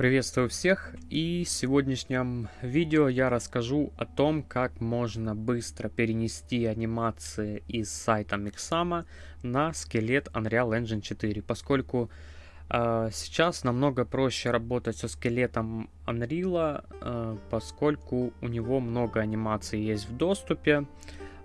Приветствую всех и в сегодняшнем видео я расскажу о том, как можно быстро перенести анимации из сайта Mixama на скелет Unreal Engine 4, поскольку э, сейчас намного проще работать со скелетом Unreal, э, поскольку у него много анимаций есть в доступе,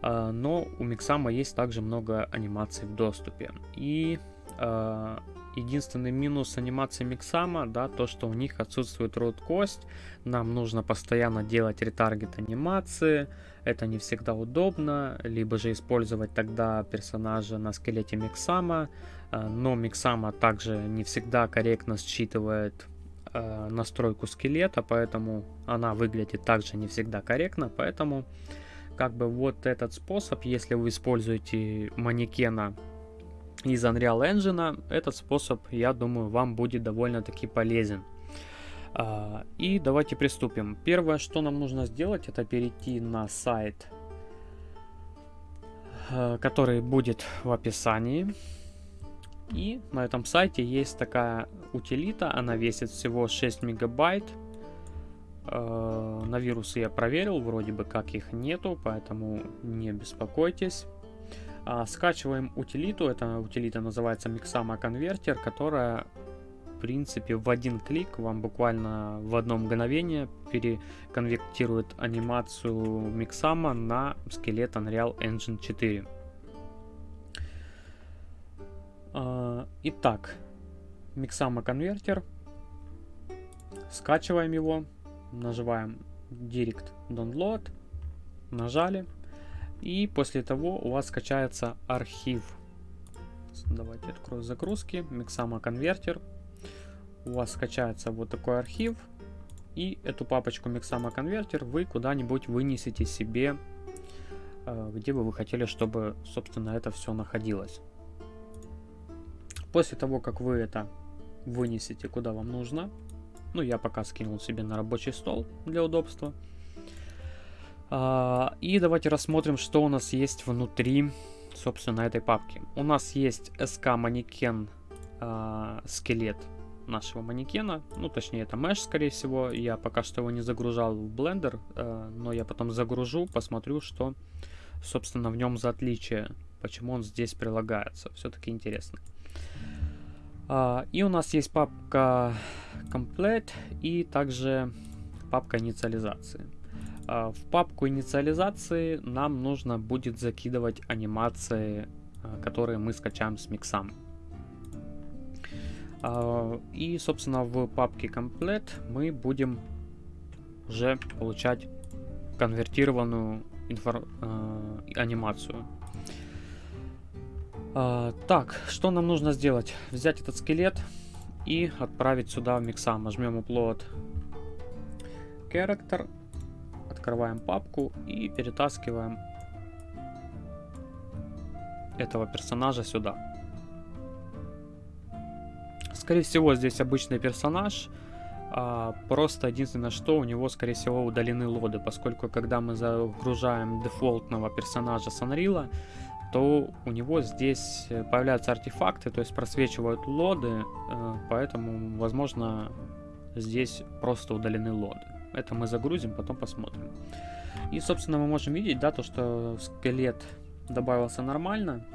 э, но у Mixama есть также много анимаций в доступе. И э, Единственный минус анимации Миксама, да, то, что у них отсутствует рот кость. Нам нужно постоянно делать ретаргет анимации. Это не всегда удобно. Либо же использовать тогда персонажа на скелете Миксама. Э, но Миксама также не всегда корректно считывает э, настройку скелета, поэтому она выглядит также не всегда корректно. Поэтому как бы вот этот способ, если вы используете манекена из Unreal Engine, этот способ, я думаю, вам будет довольно-таки полезен. А, и давайте приступим. Первое, что нам нужно сделать, это перейти на сайт, э, который будет в описании. И на этом сайте есть такая утилита, она весит всего 6 мегабайт. Э, на вирусы я проверил, вроде бы как их нету, поэтому не беспокойтесь. А, скачиваем утилиту, эта утилита называется Mixama Converter, которая в принципе в один клик вам буквально в одно мгновение переконвертирует анимацию Mixama на скелет Unreal Engine 4. А, итак, Mixama Converter. Скачиваем его, нажимаем Direct Download, нажали. И после того у вас скачается архив. Давайте открою загрузки. Mixama конвертер. У вас скачается вот такой архив. И эту папочку Mixama конвертер вы куда-нибудь вынесете себе, э, где бы вы хотели, чтобы, собственно, это все находилось. После того, как вы это вынесете куда вам нужно, ну, я пока скинул себе на рабочий стол для удобства, и давайте рассмотрим, что у нас есть внутри, собственно, этой папки. У нас есть SK манекен а, скелет нашего манекена, ну точнее это mesh скорее всего, я пока что его не загружал в Blender, а, но я потом загружу, посмотрю, что собственно в нем за отличие, почему он здесь прилагается, все-таки интересно. И у нас есть папка Complete и также папка инициализации. А, в папку инициализации нам нужно будет закидывать анимации, а, которые мы скачаем с миксом. А, и, собственно, в папке Complete мы будем уже получать конвертированную инфор анимацию. Так, что нам нужно сделать? Взять этот скелет и отправить сюда в микса. Нажмем Upload Character открываем папку и перетаскиваем этого персонажа сюда. Скорее всего, здесь обычный персонаж. А, просто единственное, что у него, скорее всего, удалены лоды, поскольку когда мы загружаем дефолтного персонажа с Unreal, то у него здесь появляются артефакты, то есть просвечивают лоды, э, поэтому, возможно, здесь просто удалены лоды. Это мы загрузим, потом посмотрим. И, собственно, мы можем видеть, да, то, что скелет добавился нормально.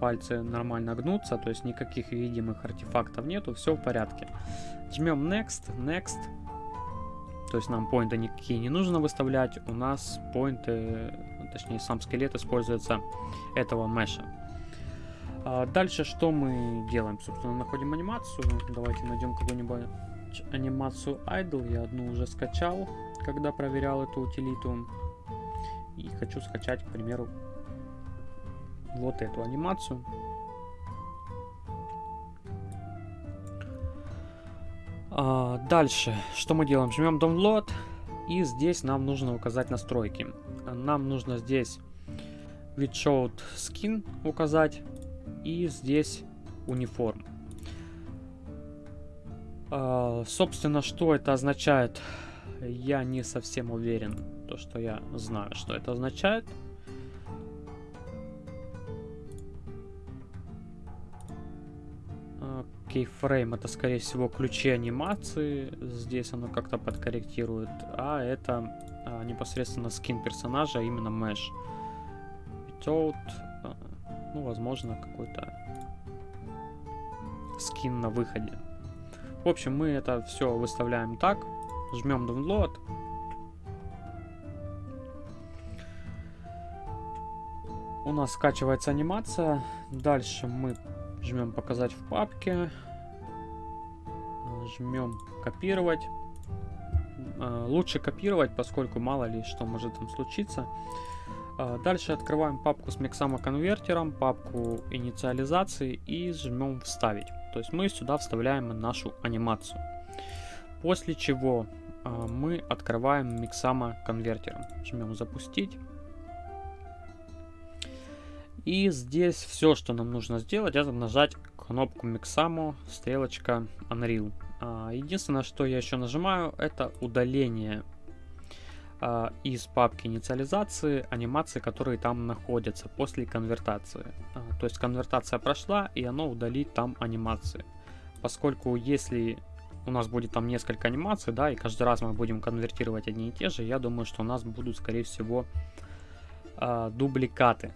Пальцы нормально гнутся, то есть никаких видимых артефактов нету, все в порядке. Жмем Next, Next. То есть нам поинты никакие не нужно выставлять. У нас поинты, точнее сам скелет используется этого меша. А дальше что мы делаем? Собственно, находим анимацию. Давайте найдем какую-нибудь анимацию Idle. Я одну уже скачал, когда проверял эту утилиту. И хочу скачать, к примеру, вот эту анимацию. А, дальше, что мы делаем? Жмем Download. И здесь нам нужно указать настройки. Нам нужно здесь with showed skin указать. И здесь униформ. А, собственно, что это означает, я не совсем уверен, то что я знаю, что это означает. Keyframe это, скорее всего, ключи анимации. Здесь оно как-то подкорректирует. А это а, непосредственно скин персонажа, а именно Mesh. Without, а, ну, возможно, какой-то скин на выходе. В общем, мы это все выставляем так. Жмем download. У нас скачивается анимация. Дальше мы жмем показать в папке. Жмем копировать. А, лучше копировать, поскольку мало ли что может там случиться. А, дальше открываем папку с Mixama конвертером, папку инициализации и жмем вставить. То есть мы сюда вставляем нашу анимацию. После чего а, мы открываем Mixama конвертером. Жмем запустить. И здесь все, что нам нужно сделать, это нажать кнопку Mixamo, стрелочка Unreal. А, единственное, что я еще нажимаю, это удаление а, из папки инициализации анимации, которые там находятся после конвертации. А, то есть конвертация прошла, и оно удалит там анимации. Поскольку если у нас будет там несколько анимаций, да, и каждый раз мы будем конвертировать одни и те же, я думаю, что у нас будут, скорее всего, э, дубликаты.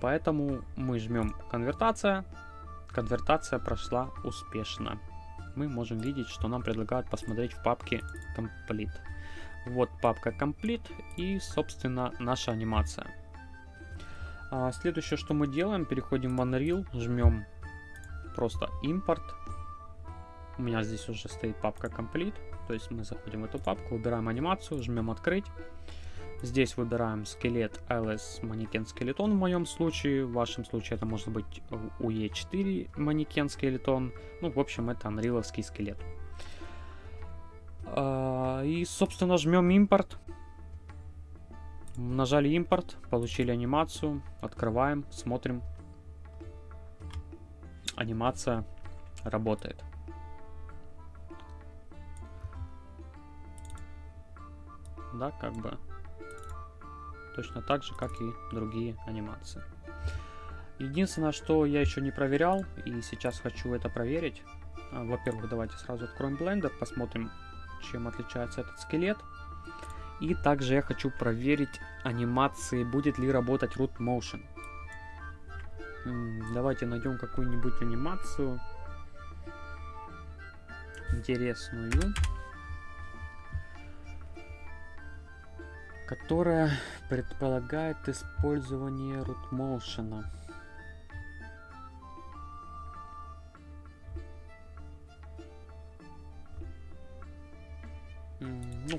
Поэтому мы жмем конвертация. Конвертация прошла успешно. Мы можем видеть, что нам предлагают посмотреть в папке Complete. Вот папка Complete и, собственно, наша анимация. А, следующее, что мы делаем, переходим в Unreal, жмем просто импорт. У меня здесь уже стоит папка Complete, то есть мы заходим в эту папку, выбираем анимацию, жмем открыть. Здесь выбираем скелет LS манекен скелетон в моем случае. В вашем случае это может быть UE4 манекен скелетон. Ну, в общем, это анриловский скелет. И, собственно, жмем импорт. Нажали импорт, получили анимацию. Открываем, смотрим. Анимация работает. Да, как бы точно так же, как и другие анимации. Единственное, что я еще не проверял, и сейчас хочу это проверить. А, во-первых, давайте сразу откроем Blender, посмотрим, чем отличается этот скелет. И также я хочу проверить анимации, будет ли работать Root Motion. Давайте найдем какую-нибудь анимацию интересную которая предполагает использование root motion.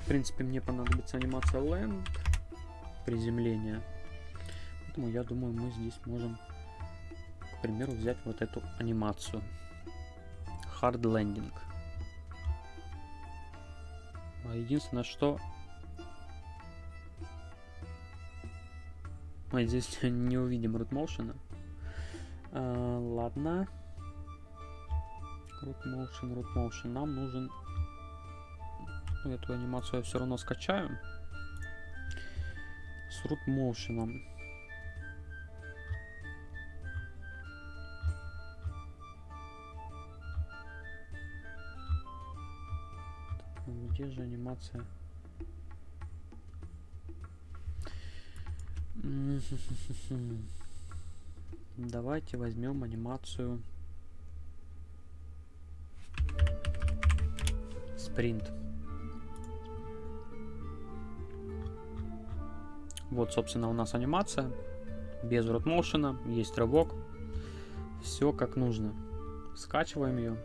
В принципе, мне понадобится анимация land, приземления. Поэтому я думаю, мы здесь можем, к примеру, взять вот эту анимацию. Hard landing. А единственное, что Мы здесь не увидим root motion. А, ладно. Root motion, root motion. Нам нужен... Ну, эту анимацию я все равно скачаю. С root motion. Где же анимация? Давайте возьмем анимацию спринт. Вот, собственно, у нас анимация. Без ротмоушена. Есть рывок. Все как нужно. Скачиваем ее.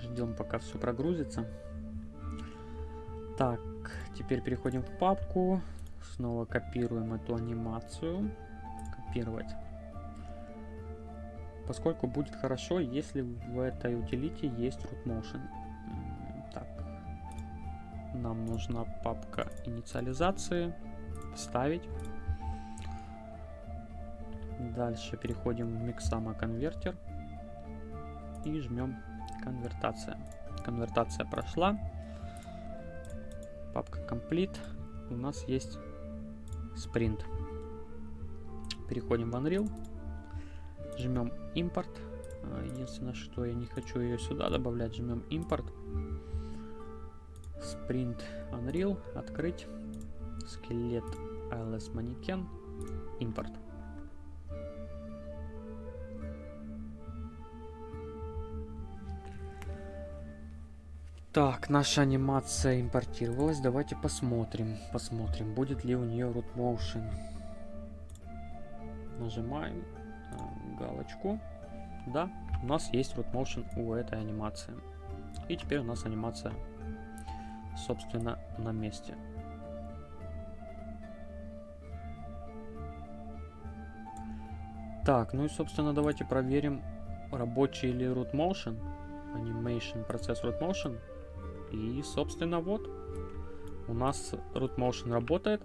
Ждем, пока все прогрузится. Так, теперь переходим в папку. Снова копируем эту анимацию. Копировать. Поскольку будет хорошо, если в этой утилите есть root. Нам нужна папка инициализации. Вставить. Дальше переходим в Mixama конвертер. И жмем конвертация. Конвертация прошла папка Complete, у нас есть спринт. переходим в Unreal, жмем импорт. А, единственное, что я не хочу ее сюда добавлять, жмем импорт. Sprint Unreal, открыть, скелет ALS манекен, импорт. Так, наша анимация импортировалась. Давайте посмотрим. Посмотрим, будет ли у нее root motion. Нажимаем галочку. Да, у нас есть root motion у этой анимации. И теперь у нас анимация, собственно, на месте. Так, ну и, собственно, давайте проверим, рабочий ли root motion. Animation, процесс root motion. И, собственно, вот, у нас root motion работает.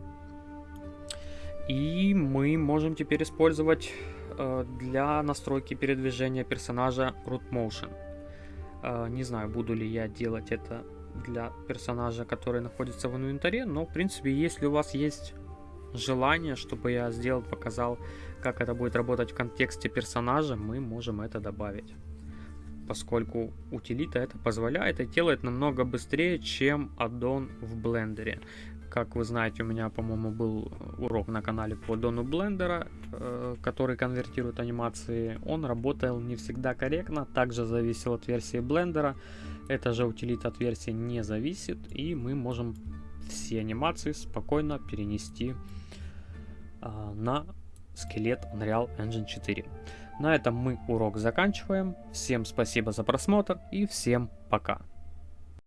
И мы можем теперь использовать э, для настройки передвижения персонажа root motion. Э, не знаю, буду ли я делать это для персонажа, который находится в инвентаре, но, в принципе, если у вас есть желание, чтобы я сделал, показал, как это будет работать в контексте персонажа, мы можем это добавить поскольку утилита это позволяет и делает намного быстрее, чем аддон в блендере. Как вы знаете, у меня, по-моему, был урок на канале по аддону блендера, э, который конвертирует анимации. Он работал не всегда корректно, также зависел от версии блендера. Эта же утилита от версии не зависит, и мы можем все анимации спокойно перенести э, на скелет Unreal Engine 4. На этом мы урок заканчиваем. Всем спасибо за просмотр и всем пока.